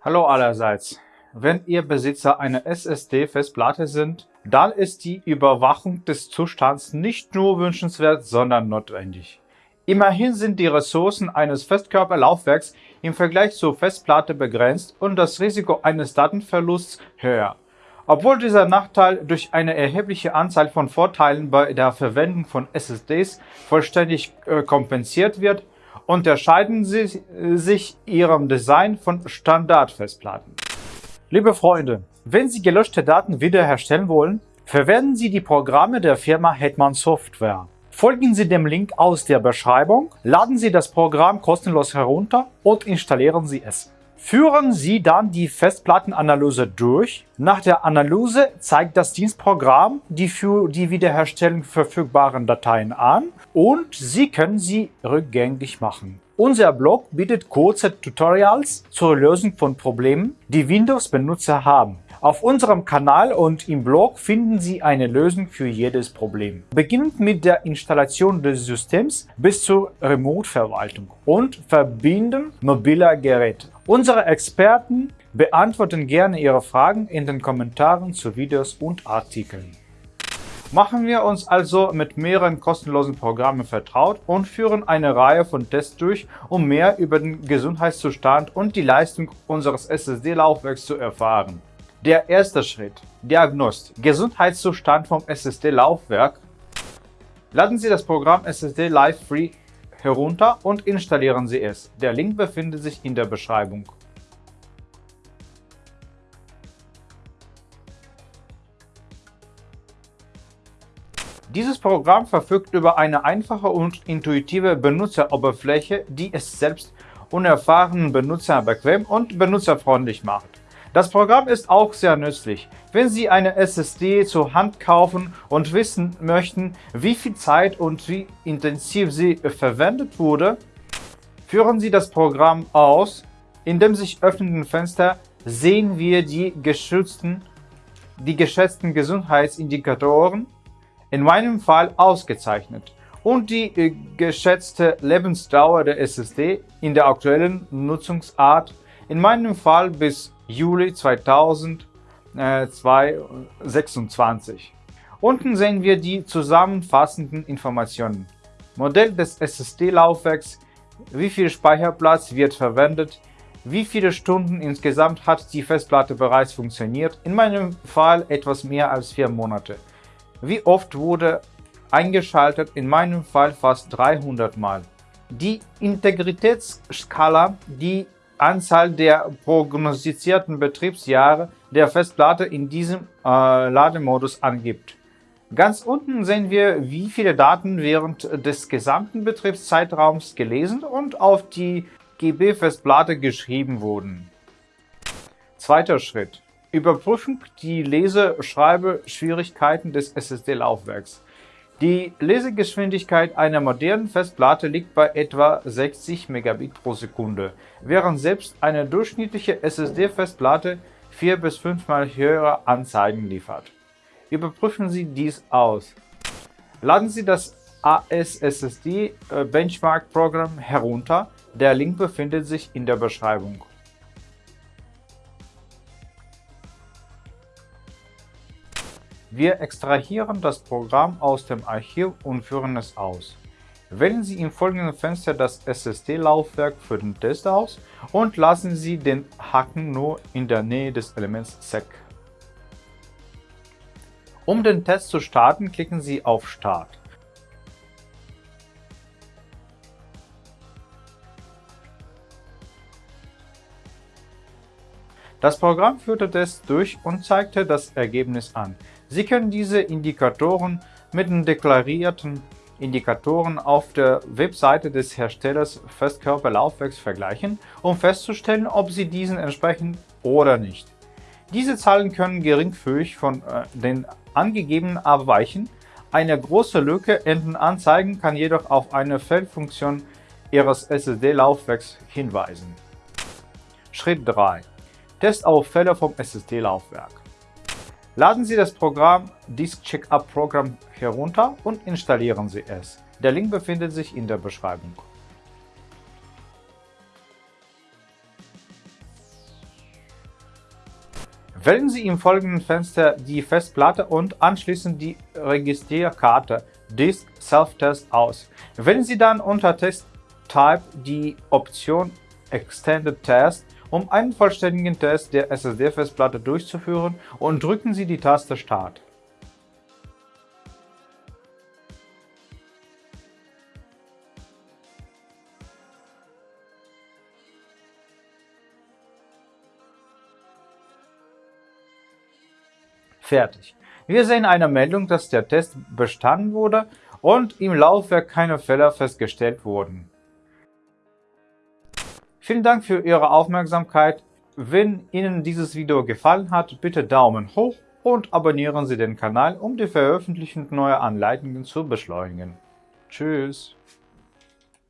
Hallo allerseits. Wenn ihr Besitzer einer SSD-Festplatte sind, dann ist die Überwachung des Zustands nicht nur wünschenswert, sondern notwendig. Immerhin sind die Ressourcen eines Festkörperlaufwerks im Vergleich zur Festplatte begrenzt und das Risiko eines Datenverlusts höher. Obwohl dieser Nachteil durch eine erhebliche Anzahl von Vorteilen bei der Verwendung von SSDs vollständig äh, kompensiert wird, unterscheiden sie sich ihrem Design von Standardfestplatten. Liebe Freunde, wenn Sie gelöschte Daten wiederherstellen wollen, verwenden Sie die Programme der Firma Hetman Software. Folgen Sie dem Link aus der Beschreibung, laden Sie das Programm kostenlos herunter und installieren Sie es. Führen Sie dann die Festplattenanalyse durch. Nach der Analyse zeigt das Dienstprogramm die für die Wiederherstellung verfügbaren Dateien an und Sie können sie rückgängig machen. Unser Blog bietet kurze Tutorials zur Lösung von Problemen, die Windows-Benutzer haben. Auf unserem Kanal und im Blog finden Sie eine Lösung für jedes Problem. Beginnend mit der Installation des Systems bis zur Remote-Verwaltung und Verbinden mobiler Geräte. Unsere Experten beantworten gerne Ihre Fragen in den Kommentaren zu Videos und Artikeln. Machen wir uns also mit mehreren kostenlosen Programmen vertraut und führen eine Reihe von Tests durch, um mehr über den Gesundheitszustand und die Leistung unseres SSD-Laufwerks zu erfahren. Der erste Schritt. Diagnostik. Gesundheitszustand vom SSD-Laufwerk. Laden Sie das Programm SSD Live Free herunter und installieren Sie es. Der Link befindet sich in der Beschreibung. Dieses Programm verfügt über eine einfache und intuitive Benutzeroberfläche, die es selbst unerfahrenen Benutzer bequem und benutzerfreundlich macht. Das Programm ist auch sehr nützlich. Wenn Sie eine SSD zur Hand kaufen und wissen möchten, wie viel Zeit und wie intensiv sie verwendet wurde, führen Sie das Programm aus. In dem sich öffnenden Fenster sehen wir die geschützten, die geschätzten Gesundheitsindikatoren, in meinem Fall ausgezeichnet, und die äh, geschätzte Lebensdauer der SSD in der aktuellen Nutzungsart, in meinem Fall bis Juli 2026. Unten sehen wir die zusammenfassenden Informationen. Modell des SSD-Laufwerks, wie viel Speicherplatz wird verwendet, wie viele Stunden insgesamt hat die Festplatte bereits funktioniert, in meinem Fall etwas mehr als vier Monate. Wie oft wurde eingeschaltet, in meinem Fall fast 300 Mal. Die Integritätsskala, die Anzahl der prognostizierten Betriebsjahre der Festplatte in diesem äh, Lademodus angibt. Ganz unten sehen wir, wie viele Daten während des gesamten Betriebszeitraums gelesen und auf die GB-Festplatte geschrieben wurden. Zweiter Schritt. Überprüfung die Lese-Schreibe-Schwierigkeiten des SSD-Laufwerks. Die Lesegeschwindigkeit einer modernen Festplatte liegt bei etwa 60 Megabit pro Sekunde, während selbst eine durchschnittliche SSD-Festplatte vier bis fünfmal höhere Anzeigen liefert. Überprüfen Sie dies aus. Laden Sie das ASSD äh, Benchmark Programm herunter. Der Link befindet sich in der Beschreibung. Wir extrahieren das Programm aus dem Archiv und führen es aus. Wählen Sie im folgenden Fenster das SSD-Laufwerk für den Test aus und lassen Sie den Haken nur in der Nähe des Elements SEC. Um den Test zu starten, klicken Sie auf Start. Das Programm führte das durch und zeigte das Ergebnis an. Sie können diese Indikatoren mit den deklarierten Indikatoren auf der Webseite des Herstellers Festkörperlaufwerks vergleichen, um festzustellen, ob sie diesen entsprechen oder nicht. Diese Zahlen können geringfügig von äh, den angegebenen abweichen. Eine große Lücke in den Anzeigen kann jedoch auf eine Fehlfunktion Ihres SSD-Laufwerks hinweisen. Schritt 3. Testauffälle vom SSD-Laufwerk Laden Sie das Programm Disk Checkup Program herunter und installieren Sie es. Der Link befindet sich in der Beschreibung. Wählen Sie im folgenden Fenster die Festplatte und anschließend die Registrierkarte Disk Self-Test aus. Wählen Sie dann unter Test Type die Option Extended Test, um einen vollständigen Test der SSD-Festplatte durchzuführen und drücken Sie die Taste Start. Fertig. Wir sehen eine Meldung, dass der Test bestanden wurde und im Laufwerk keine Fehler festgestellt wurden. Vielen Dank für Ihre Aufmerksamkeit. Wenn Ihnen dieses Video gefallen hat, bitte Daumen hoch und abonnieren Sie den Kanal, um die Veröffentlichung neuer Anleitungen zu beschleunigen. Tschüss.